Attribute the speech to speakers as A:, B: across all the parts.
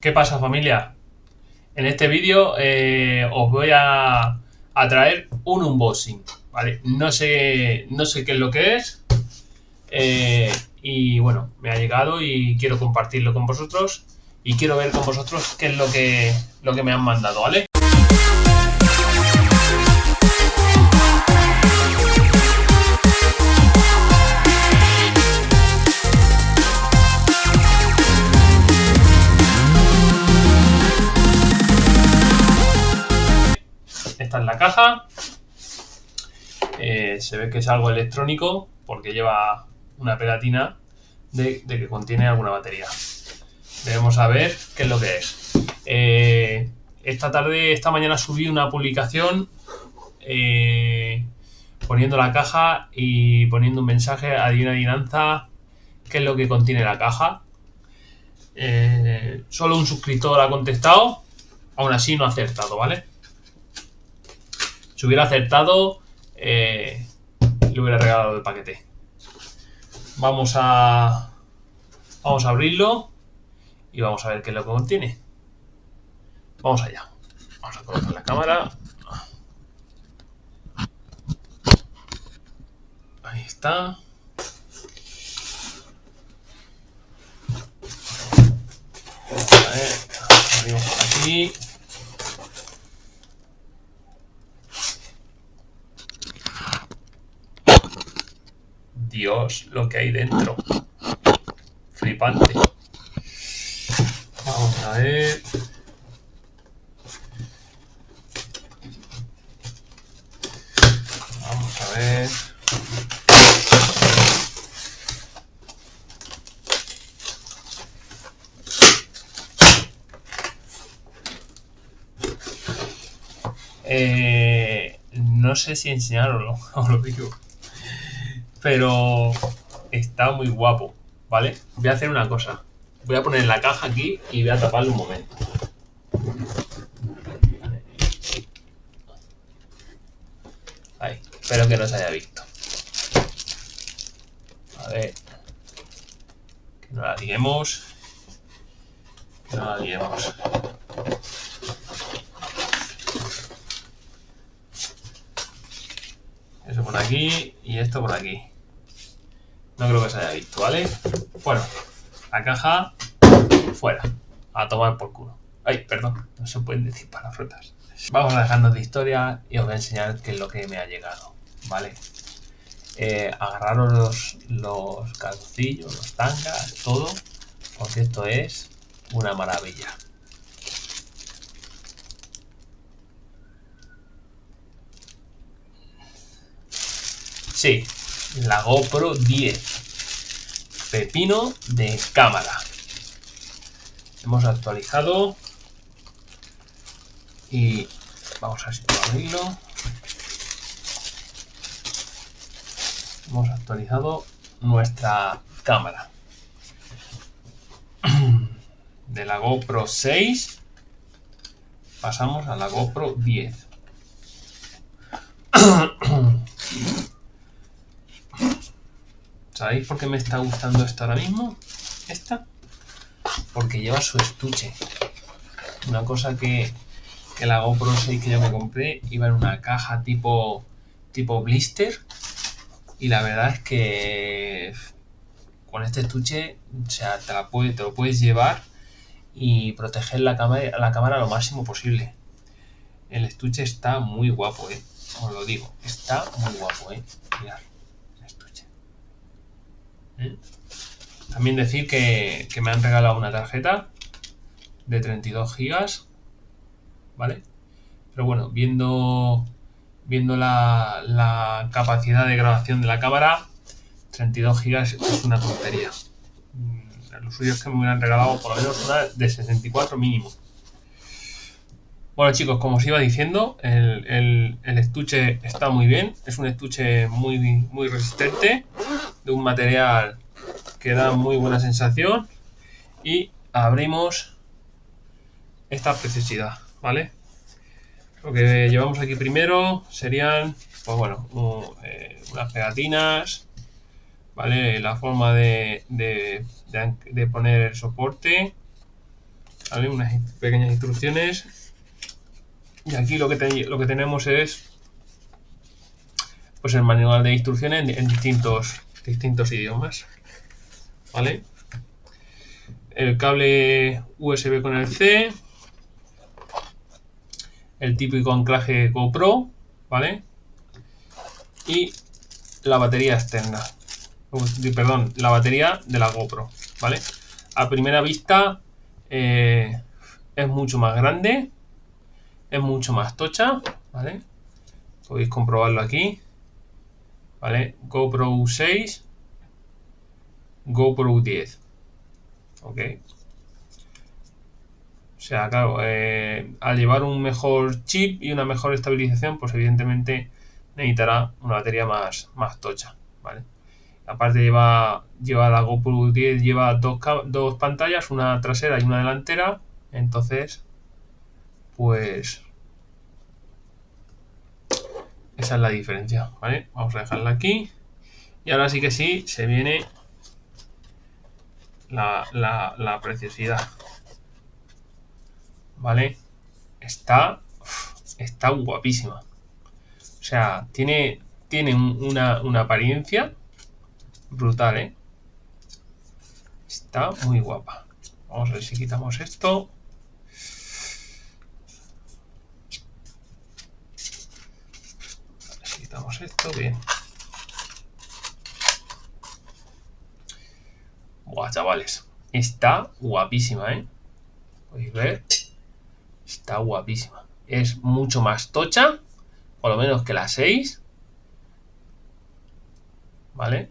A: ¿Qué pasa familia? En este vídeo eh, os voy a, traer un unboxing, ¿vale? No sé, no sé qué es lo que es eh, y bueno, me ha llegado y quiero compartirlo con vosotros y quiero ver con vosotros qué es lo que, lo que me han mandado, ¿vale? La caja. Eh, se ve que es algo electrónico porque lleva una pegatina de, que contiene alguna batería. Debemos ver qué es lo que es. Eh, esta tarde, esta mañana subí una publicación eh, poniendo la caja y poniendo un mensaje a una adivinanza qué es lo que contiene la caja. solo un suscriptor ha contestado, aún así no ha acertado, ¿vale? Si hubiera acertado, eh, le hubiera regalado el paquete. Vamos a, vamos a abrirlo y vamos a ver qué es lo que contiene. Vamos allá. Vamos a colocar la cámara. Ahí está. A ver, abrimos por aquí. Dios, lo que hay dentro. Flipante. Vamos a ver. Vamos a ver. Eh, no sé si enseñarlo, os lo digo pero está muy guapo, ¿vale? Voy a hacer una cosa. Voy a poner la caja aquí y voy a taparle un momento. Ahí, espero que no se haya visto. A ver. Que no la diguemos. Que no la diguemos. Eso por y esto por aquí. No creo que se haya visto, ¿vale? Bueno, la caja fuera. A tomar por culo. Ay, perdón, no se pueden decir palabrotas. Vamos a dejarnos de historia y os voy a enseñar qué es lo que me ha llegado, ¿vale? Eh, agarraros los, los los tangas, todo, porque esto es una maravilla. Sí, la GoPro 10. Pepino de cámara. Hemos actualizado. Y vamos a ver si puedo abrirlo. Hemos actualizado nuestra cámara. De la GoPro 6 pasamos a la GoPro 10. ¿Sabéis por qué me está gustando esto ahora mismo? Esta. Porque lleva su estuche. Una cosa que, que la GoPro 6 que yo me compré iba en una caja tipo, tipo blister. Y la verdad es que con este estuche, o sea, te lo puedes llevar y proteger la cámara, la cámara lo máximo posible. El estuche está muy guapo, eh. Os lo digo, está muy guapo, eh. Mirad. ¿Eh? También decir que, me han regalado una tarjeta de 32 gigas, ¿vale? Pero bueno, viendo, viendo la, capacidad de grabación de la cámara, 32 gigas es una tontería. Mm, los suyos que me hubieran regalado por lo menos una de 64 mínimo. Bueno chicos, como os iba diciendo, el, el, estuche está muy bien. Es un estuche muy, muy resistente, de un material que da muy buena sensación. Y abrimos esta preciosidad, ¿vale? Lo que llevamos aquí primero serían, pues bueno, eh, unas pegatinas, ¿vale? La forma de, poner el soporte Unas pequeñas instrucciones. Y aquí lo que, lo que tenemos es pues el manual de instrucciones en, distintos, distintos idiomas. ¿Vale? El cable USB con el C. El típico anclaje GoPro. ¿Vale? Y la batería externa. Perdón, la batería de la GoPro. ¿Vale? A primera vista eh, es mucho más grande. Es mucho más tocha. ¿Vale? Podéis comprobarlo aquí. ¿Vale? GoPro 6, GoPro 10, ¿ok? O sea, claro, eh, al llevar un mejor chip y una mejor estabilización, pues evidentemente necesitará una batería más, más tocha, ¿vale? Aparte lleva, lleva la GoPro 10, lleva dos, dos pantallas, una trasera y una delantera, entonces, pues esa es la diferencia, ¿vale? Vamos a dejarla aquí. Y ahora sí que sí, se viene la, preciosidad. ¿Vale? Está, está guapísima. O sea, tiene, tiene una, una apariencia brutal, ¿eh? Está muy guapa. Vamos a ver si quitamos esto. Esto, bien. Buah, chavales. Está guapísima, ¿eh? Podéis ver. Está guapísima. Es mucho más tocha. Por lo menos que la 6. ¿Vale?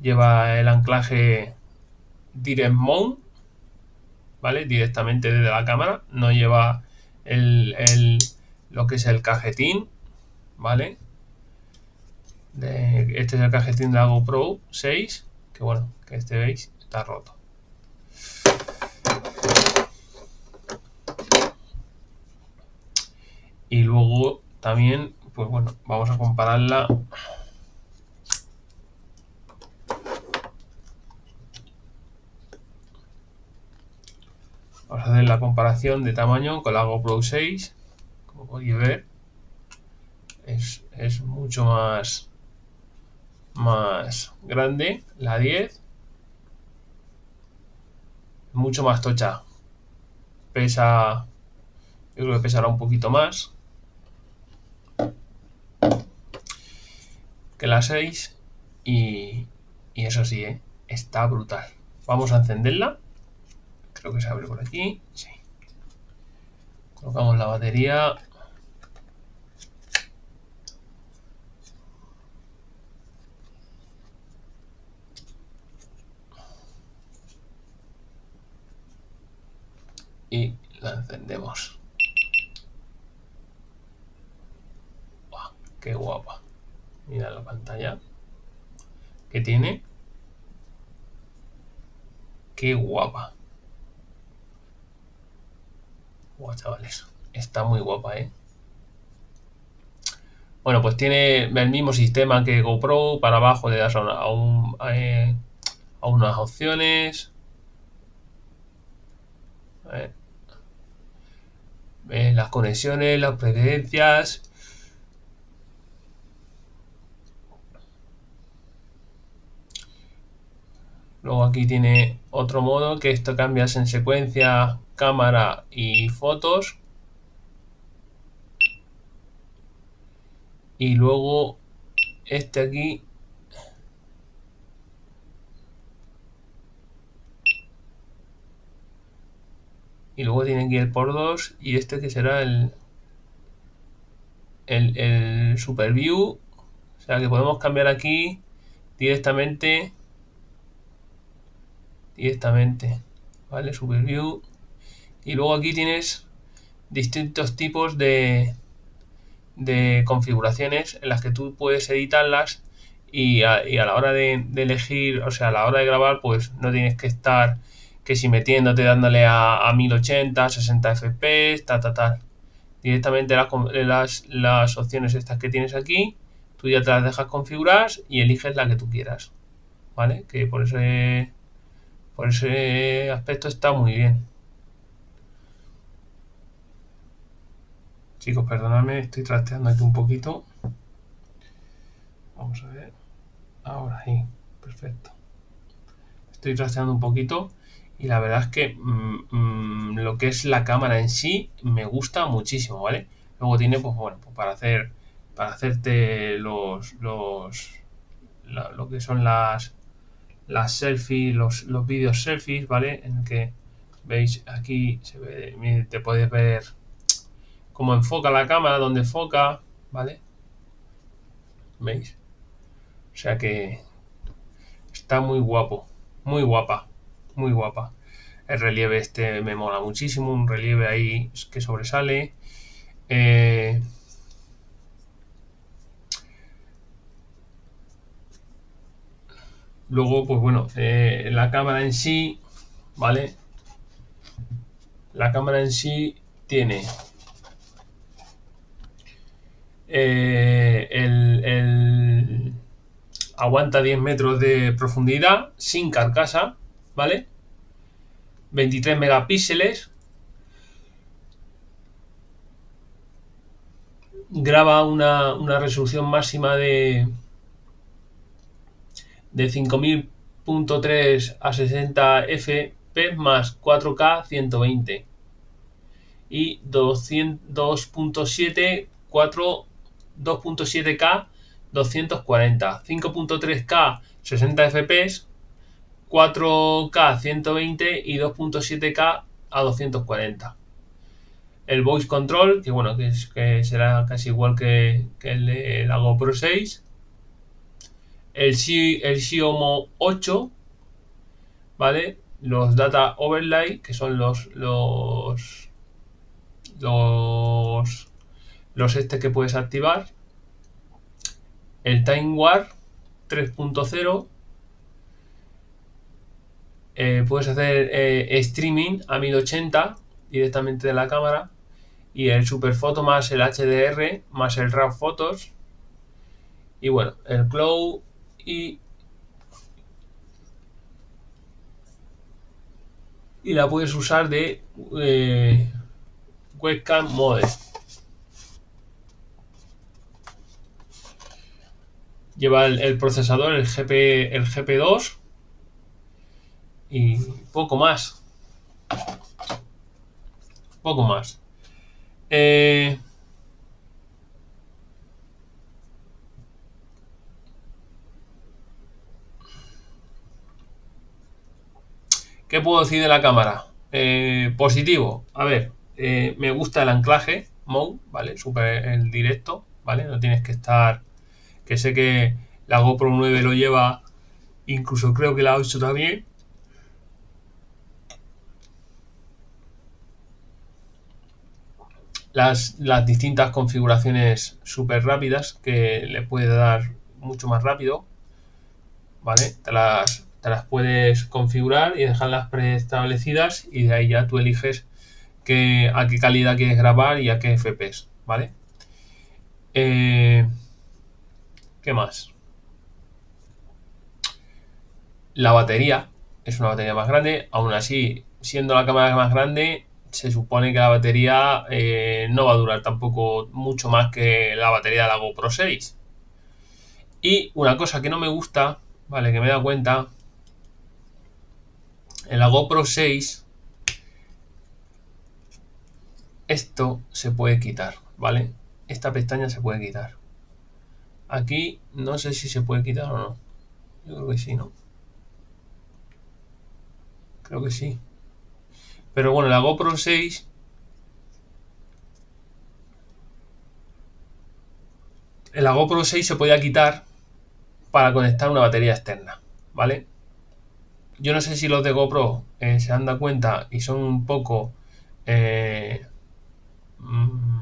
A: Lleva el anclaje Direct Mount. ¿Vale? Directamente desde la cámara. No lleva el, el, lo que es el cajetín ¿vale? este es el cajetín de la GoPro 6, que bueno, que este veis está roto. Y luego también, pues bueno, vamos a compararla Vamos a hacer la comparación de tamaño con la GoPro 6, como podéis ver es, mucho más, más grande, la 10. Mucho más tocha. Pesa, yo creo que pesará un poquito más que la 6. Y, y eso sí, ¿eh? está brutal. Vamos a encenderla. Creo que se abre por aquí. Sí. Colocamos la batería. y la encendemos. ¡Qué guapa! Mira la pantalla que tiene. ¡Qué guapa! Guau, chavales. Está muy guapa, ¿eh? Bueno, pues tiene el mismo sistema que GoPro. Para abajo le das a, a, eh, a unas opciones. Las conexiones, las preferencias. Luego aquí tiene otro modo que esto cambias en secuencia, cámara y fotos. Y luego este aquí y luego tienen que ir por dos y este que será el, el, super view. O sea que podemos cambiar aquí directamente directamente vale super view. Y luego aquí tienes distintos tipos de de configuraciones en las que tú puedes editarlas y a, y a la hora de, de, elegir, o sea, a la hora de grabar, pues no tienes que estar que si metiéndote dándole a, 1080, 60 fps, ta, ta, tal. Directamente las, las opciones estas que tienes aquí, tú ya te las dejas configurar y eliges la que tú quieras. ¿Vale? Que por ese, por ese aspecto está muy bien. Chicos, perdonadme, estoy trasteando aquí un poquito. Vamos a ver. Ahora sí, perfecto. Estoy trasteando un poquito y la verdad es que mm, mm, lo que es la cámara en sí me gusta muchísimo, ¿vale? Luego tiene, pues bueno, pues para hacer para hacerte los, los lo que son las las selfies, los, los vídeos selfies, ¿vale? En el que veis aquí se ve, te puedes ver cómo enfoca la cámara, dónde enfoca, ¿vale? ¿Veis? O sea que está muy guapo, muy guapa muy guapa. El relieve este me mola muchísimo, un relieve ahí que sobresale. Eh, luego, pues bueno, eh, la cámara en sí, ¿vale? La cámara en sí tiene eh, el, el, aguanta 10 metros de profundidad sin carcasa ¿vale? 23 megapíxeles. Graba una, resolución máxima de, de 5000.3 a 60 fps más 4K 120 y 2.7 4 2.7K 240 5.3K 60 fps 4K 120 y 2.7K a 240. El voice control, que bueno, que, será casi igual que, el de la GoPro 6. El, el Xiaomi 8, ¿vale? Los data overlay, que son los los los los este que puedes activar. El Time War 3.0 eh, puedes hacer eh, streaming a 1080 directamente de la cámara y el super foto más el HDR más el RAW Photos y bueno, el Cloud y y la puedes usar de eh, webcam mode lleva el, procesador el GP el GP2 y poco más. Poco más. Eh, ¿Qué puedo decir de la cámara? Eh, positivo. A ver, eh, me gusta el anclaje, mode, ¿vale? Super el directo, ¿vale? No tienes que estar. Que sé que la GoPro 9 lo lleva, incluso creo que la 8 también. Las, distintas configuraciones súper rápidas que le puede dar mucho más rápido. ¿Vale? Te las, puedes configurar y dejarlas preestablecidas y de ahí ya tú eliges que, a qué calidad quieres grabar y a qué FPS. ¿Vale? Eh, ¿Qué más? La batería es una batería más grande, aún así, siendo la cámara más grande, se supone que la batería eh, no va a durar tampoco mucho más que la batería de la GoPro 6. Y una cosa que no me gusta, vale, que me he dado cuenta, en la GoPro 6 esto se puede quitar, ¿vale? Esta pestaña se puede quitar. Aquí no sé si se puede quitar o no. Yo creo que sí, ¿no? Creo que sí. Pero bueno, la GoPro 6 en la GoPro 6 se podía quitar para conectar una batería externa, ¿vale? Yo no sé si los de GoPro eh, se han dado cuenta y son un poco... Eh, mm,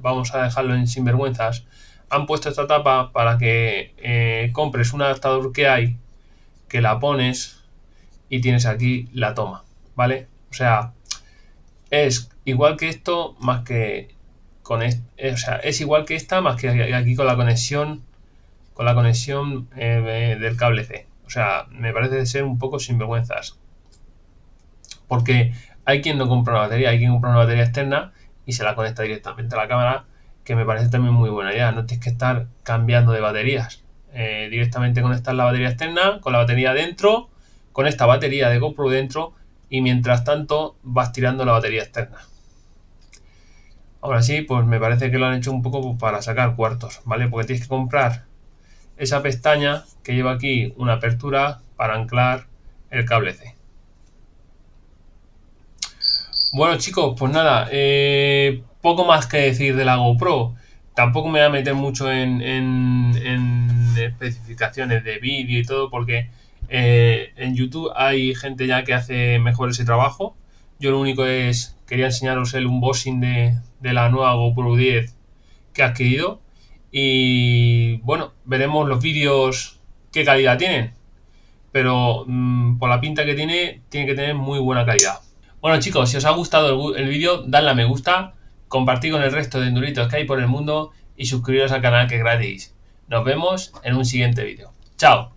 A: vamos a dejarlo en sinvergüenzas. Han puesto esta tapa para que eh, compres un adaptador que hay, que la pones y tienes aquí la toma, ¿vale? O sea, es igual que esto más que con eh, o sea, es igual que esta más que aquí con la conexión con la conexión eh, del cable C. O sea, me parece ser un poco sinvergüenzas. Porque hay quien no compra una batería, hay quien compra una batería externa y se la conecta directamente a la cámara, que me parece también muy buena idea. No tienes que estar cambiando de baterías. Eh, directamente conectar la batería externa con la batería dentro, con esta batería de GoPro dentro y mientras tanto vas tirando la batería externa. Ahora sí, pues me parece que lo han hecho un poco para sacar cuartos, ¿vale? Porque tienes que comprar esa pestaña que lleva aquí una apertura para anclar el cable C. Bueno chicos, pues nada, eh, poco más que decir de la GoPro. Tampoco me voy a meter mucho en, especificaciones de vídeo y todo porque eh, en YouTube hay gente ya que hace mejor ese trabajo. Yo lo único es, quería enseñaros el unboxing de, de la nueva GoPro 10 que he adquirido. Y bueno, veremos los vídeos qué calidad tienen. Pero mm, por la pinta que tiene, tiene que tener muy buena calidad. Bueno chicos, si os ha gustado el, el vídeo, dadle a me gusta, compartid con el resto de enduritos que hay por el mundo y suscribiros al canal que es gratis. Nos vemos en un siguiente vídeo. ¡Chao!